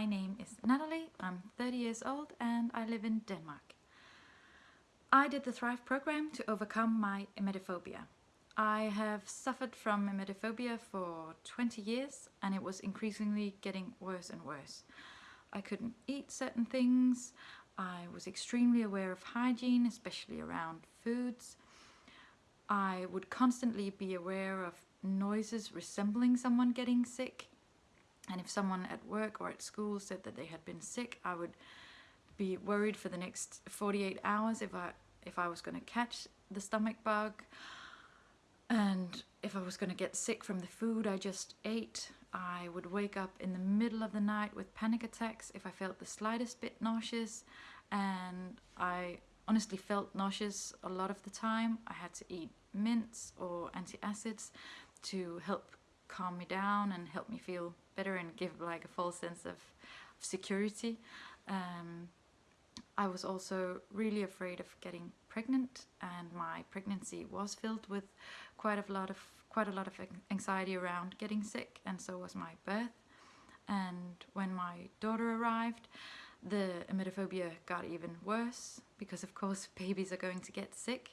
My name is Natalie, I'm 30 years old and I live in Denmark. I did the Thrive program to overcome my emetophobia. I have suffered from emetophobia for 20 years and it was increasingly getting worse and worse. I couldn't eat certain things, I was extremely aware of hygiene, especially around foods. I would constantly be aware of noises resembling someone getting sick and if someone at work or at school said that they had been sick I would be worried for the next 48 hours if I if I was going to catch the stomach bug. And if I was going to get sick from the food I just ate I would wake up in the middle of the night with panic attacks if I felt the slightest bit nauseous. And I honestly felt nauseous a lot of the time. I had to eat mints or antacids to help calm me down and help me feel better and give like a false sense of, security. Um, I was also really afraid of getting pregnant and my pregnancy was filled with quite a lot of quite a lot of anxiety around getting sick and so was my birth and when my daughter arrived the emetophobia got even worse because of course babies are going to get sick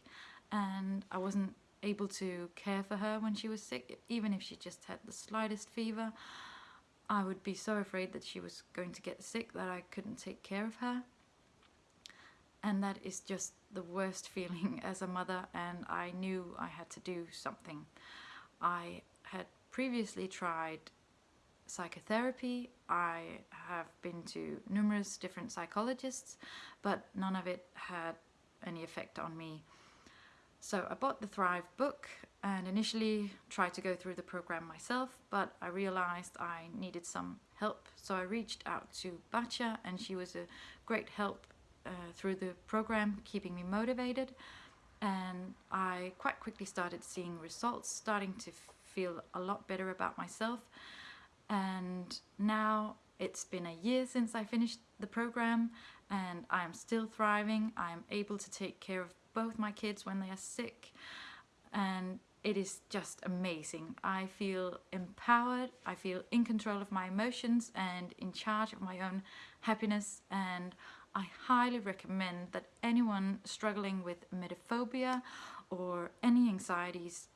and I wasn't able to care for her when she was sick, even if she just had the slightest fever. I would be so afraid that she was going to get sick that I couldn't take care of her. And that is just the worst feeling as a mother and I knew I had to do something. I had previously tried psychotherapy, I have been to numerous different psychologists, but none of it had any effect on me. So I bought the Thrive book and initially tried to go through the program myself, but I realized I needed some help. So I reached out to Batya and she was a great help uh, through the program, keeping me motivated. And I quite quickly started seeing results, starting to feel a lot better about myself. And now it's been a year since I finished the program and I'm still thriving. I'm able to take care of both my kids when they are sick and it is just amazing. I feel empowered, I feel in control of my emotions and in charge of my own happiness and I highly recommend that anyone struggling with emetophobia or any anxieties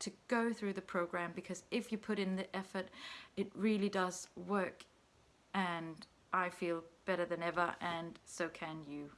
to go through the program because if you put in the effort it really does work and I feel better than ever and so can you.